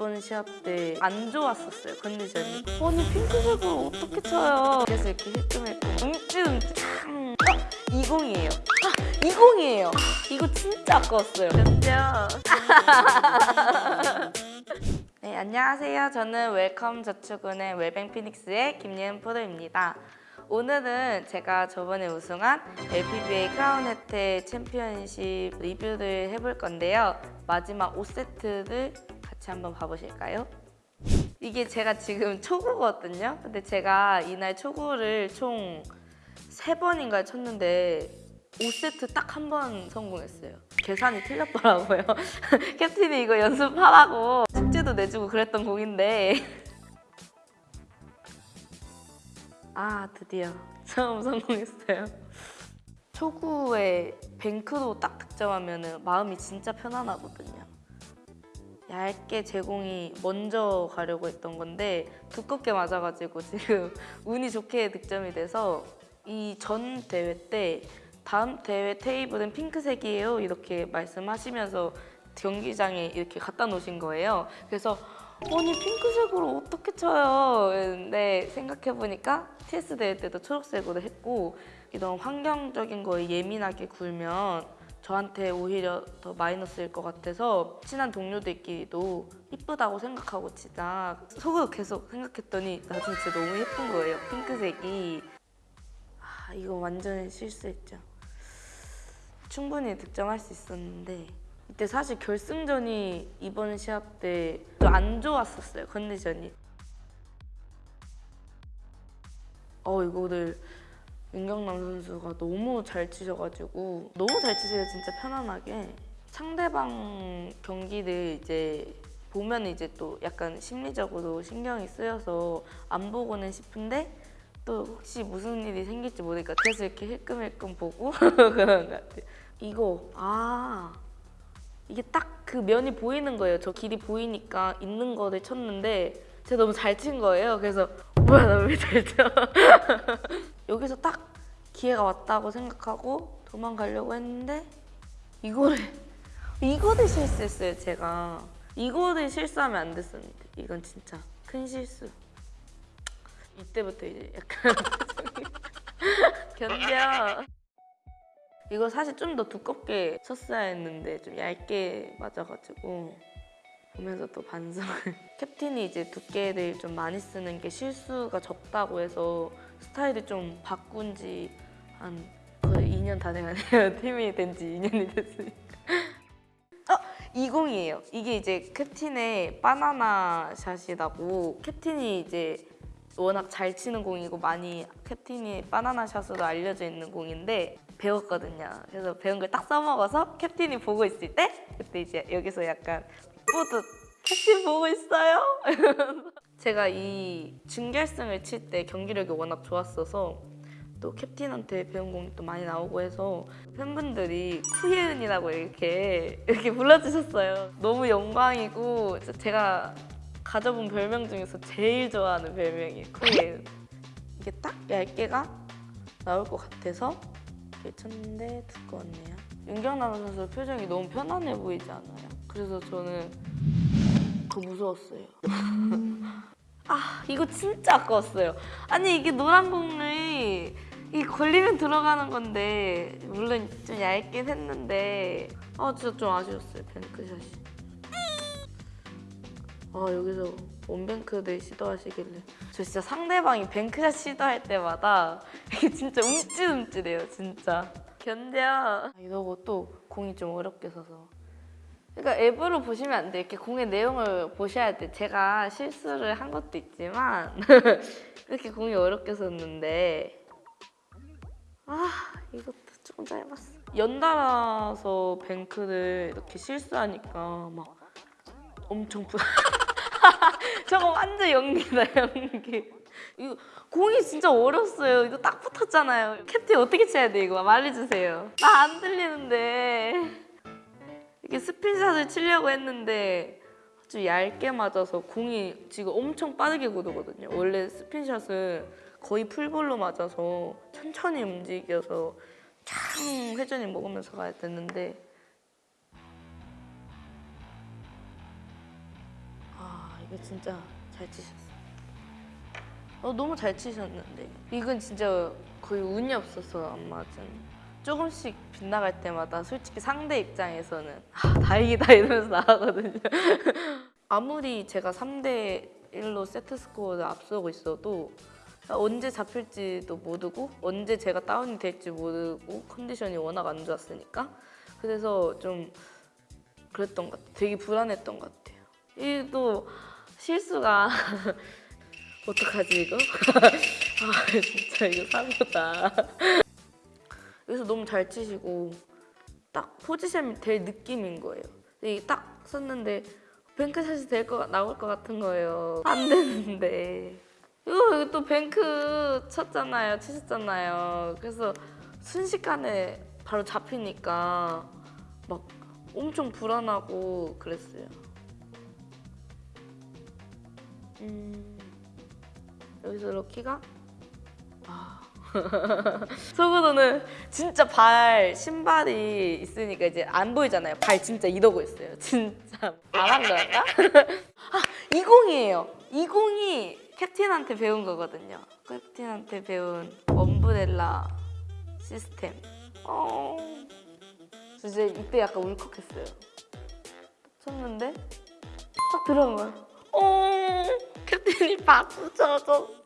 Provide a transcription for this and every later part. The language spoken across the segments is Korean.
이번 시합 때 안 좋았었어요 컨디션이 아니 핑크색을 어떻게 쳐요 그래서 이렇게 힐끔힐끔 움찔움찔 음. 어? 20이에요 아, 20이에요 아, 이거 진짜 아까웠어요 그죠? 네 안녕하세요 저는 웰컴 저축은행 웰뱅 피닉스의 김예은 프로입니다 오늘은 제가 저번에 우승한 LPBA 크라운 해태 챔피언십 리뷰를 해볼 건데요. 마지막 5세트를 같이 한번 봐보실까요? 이게 제가 지금 초구거든요. 근데 제가 이날 초구를 총 3번인가 쳤는데 5세트 딱 한 번 성공했어요. 계산이 틀렸더라고요. 캡틴이 이거 연습하라고 숙제도 내주고 그랬던 공인데 아 드디어 처음 성공했어요 초구에 뱅크로 딱 득점하면 마음이 진짜 편안하거든요 얇게 제공이 먼저 가려고 했던 건데 두껍게 맞아가지고 지금 운이 좋게 득점이 돼서 이 전 대회 때 다음 대회 테이블은 핑크색이에요 이렇게 말씀하시면서 경기장에 이렇게 갖다 놓으신 거예요 그래서 아니 핑크색으로 어떻게 쳐요? 근데 생각해보니까 TS 대회 때도 초록색으로 했고 이런 환경적인 거에 예민하게 굴면 저한테 오히려 더 마이너스일 것 같아서 친한 동료들끼리도 이쁘다고 생각하고 치자 속으로 계속 생각했더니 나중에 진짜 너무 예쁜 거예요 핑크색이. 아 이거 완전 실수했죠. 충분히 득점할 수 있었는데 이때 사실 결승전이 이번 시합 때 안 좋았었어요 컨디션이. 어 이거를 윤경남 선수가 너무 잘 치셔가지고 너무 잘 치세요 진짜 편안하게 상대방 경기를 이제 보면 이제 또 약간 심리적으로 신경이 쓰여서 안 보고는 싶은데 또 혹시 무슨 일이 생길지 모르니까 계속 이렇게 힐끔힐끔 보고 그런 것 같아요 이거 아 이게 딱 그 면이 보이는 거예요. 저 길이 보이니까 있는 거를 쳤는데 제가 너무 잘 친 거예요. 그래서 뭐야 나왜잘 쳐? 여기서 딱 기회가 왔다고 생각하고 도망가려고 했는데 이거를 이거를 실수했어요 제가. 이거를 실수하면 안 됐었는데 이건 진짜 큰 실수. 이때부터 이제 약간 견뎌. 이거 사실 좀 더 두껍게 쳤어야 했는데 좀 얇게 맞아가지고 보면서 또 반성을 캡틴이 이제 두께를 좀 많이 쓰는 게 실수가 적다고 해서 스타일을 좀 바꾼 지한 거의 2년 다 돼가네요 팀이 된 지 2년이 됐으니까 어! 20이에요 이게 이제 캡틴의 바나나 샷이라고 캡틴이 이제 워낙 잘 치는 공이고 많이 캡틴이 바나나 샷으로 알려져 있는 공인데 배웠거든요. 그래서 배운 걸 딱 써먹어서 캡틴이 보고 있을 때 그때 이제 여기서 약간 뿌듯 캡틴 보고 있어요? 제가 이 준결승을 칠 때 경기력이 워낙 좋았어서 또 캡틴한테 배운 공이 또 많이 나오고 해서 팬분들이 쿠예은이라고 이렇게 이렇게 불러주셨어요. 너무 영광이고 제가 가져본 별명 중에서 제일 좋아하는 별명이 쿠예은. 이게 딱 얇게가 나올 것 같아서 이렇게 쳤는데 두꺼웠네요. 윤경남 선수 표정이 너무 편안해 보이지 않아요? 그래서 저는 더 무서웠어요. 아 이거 진짜 아까웠어요. 아니 이게 노란 공을 이 걸리면 들어가는 건데 물론 좀 얇긴 했는데 아 진짜 좀 아쉬웠어요 뱅크샷이. 아 여기서 원뱅크들 시도하시길래 저 진짜 상대방이 뱅크샷 시도할 때마다 이게 진짜 움찔움찔해요 진짜 견뎌 아, 이러고 또 공이 좀 어렵게 서서 그러니까 앱으로 보시면 안 돼. 이렇게 공의 내용을 보셔야 돼. 제가 실수를 한 것도 있지만 이렇게 공이 어렵게 섰는데 아 이것도 조금 짧았어. 연달아서 뱅크를 이렇게 실수하니까 막 엄청 부... 저거 완전 연기다 연기. 이거 공이 진짜 어렸어요. 이거 딱 붙었잖아요. 캡틴 어떻게 쳐야 돼 이거 말해주세요. 나 안 들리는데. 스핀샷을 치려고 했는데 아주 얇게 맞아서 공이 지금 엄청 빠르게 굳거든요 원래 스핀샷은 거의 풀볼로 맞아서 천천히 움직여서 창 회전이 먹으면서 가야 되는데 아 이거 진짜 잘 치셨어. 어 너무 잘 치셨는데 이건 진짜 거의 운이 없어서 안 맞은. 조금씩 빗나갈 때마다 솔직히 상대 입장에서는 아, 다행이다 이러면서 나가거든요. 아무리 제가 3대 1로 세트 스코어를 앞서고 있어도 언제 잡힐지도 모르고 언제 제가 다운이 될지 모르고 컨디션이 워낙 안 좋았으니까 그래서 좀 그랬던 것 같아요. 되게 불안했던 것 같아요. 이 또 실수가 어떡하지 이거? 아 진짜 이거 사고다. 여기서 너무 잘 치시고 딱 포지션이 될 느낌인 거예요. 이게 딱 섰는데 뱅크샷이 될 거 나올 것 같은 거예요. 안 되는데 이거 이거 또 뱅크 쳤잖아요, 치셨잖아요. 그래서 순식간에 바로 잡히니까 막 엄청 불안하고 그랬어요. 음, 여기서 럭키가 아. 속으로는 진짜 발 신발이 있으니까 이제 안 보이잖아요. 발 진짜 이러고 있어요. 진짜 말한 거였나? 아, 20이에요. 20이 캡틴한테 배운 거거든요. 캡틴한테 배운 엄브렐라 시스템. 어. 이제 이때 약간 울컥했어요. 쳤는데 딱 들어간 거야. 어, 캡틴이 박수 쳐줬어.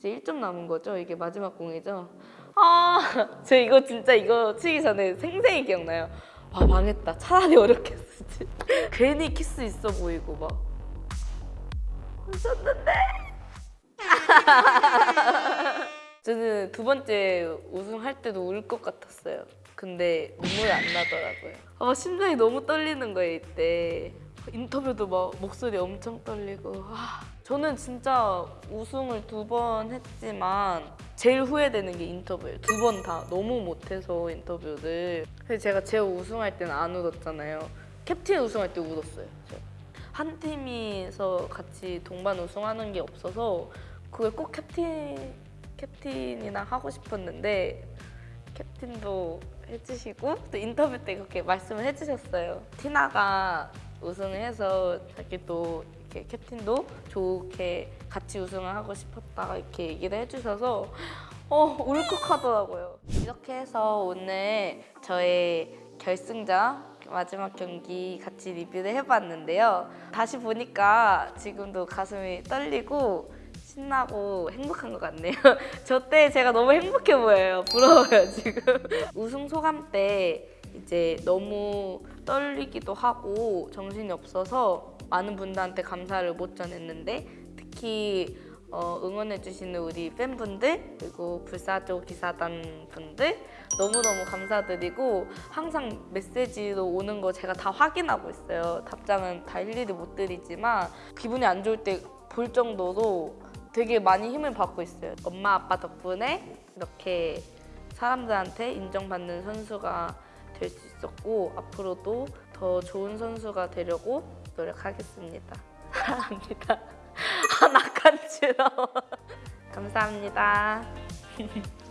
이제 1점 남은 거죠? 이게 마지막 공이죠? 아, 저 이거 진짜 이거 치기 전에 생생히 기억나요. 아, 망했다. 차라리 어렵게 쓰지. 괜히 키스 있어 보이고 막. 웃었는데. 저는 두 번째 우승할 때도 울 것 같았어요. 근데 눈물이 안 나더라고요. 아, 심장이 너무 떨리는 거예요, 이때. 인터뷰도 막 목소리 엄청 떨리고. 아, 저는 진짜 우승을 두 번 했지만 제일 후회되는 게 인터뷰예요. 두 번 다 너무 못해서 인터뷰를. 그래서 제가 제어 우승할 때는 안 울었잖아요. 캡틴 우승할 때 울었어요. 한 팀이서 같이 동반 우승하는 게 없어서 그걸 꼭 캡틴 캡틴이랑 하고 싶었는데 캡틴도 해주시고 또 인터뷰 때 그렇게 말씀을 해주셨어요. 티나가 우승을 해서 자기도 이렇게 캡틴도 좋게 같이 우승을 하고 싶었다 이렇게 얘기를 해주셔서 어 울컥하더라고요. 이렇게 해서 오늘 저의 결승전 마지막 경기 같이 리뷰를 해봤는데요. 다시 보니까 지금도 가슴이 떨리고 신나고 행복한 것 같네요. 저 때 제가 너무 행복해 보여요. 부러워요, 지금. 우승 소감 때 이제 너무 떨리기도 하고 정신이 없어서 많은 분들한테 감사를 못 전했는데 특히 어, 응원해주시는 우리 팬분들 그리고 불사조 기사단 분들 너무너무 감사드리고 항상 메시지로 오는 거 제가 다 확인하고 있어요. 답장은 다 일일이 못 드리지만 기분이 안 좋을 때 볼 정도로 되게 많이 힘을 받고 있어요. 엄마 아빠 덕분에 이렇게 사람들한테 인정받는 선수가 될 수 있 었고 앞으로도 더 좋은 선수가 되려고 노력하겠습니다. 사랑합니다. 아, 낙한지러워. 감사합니다.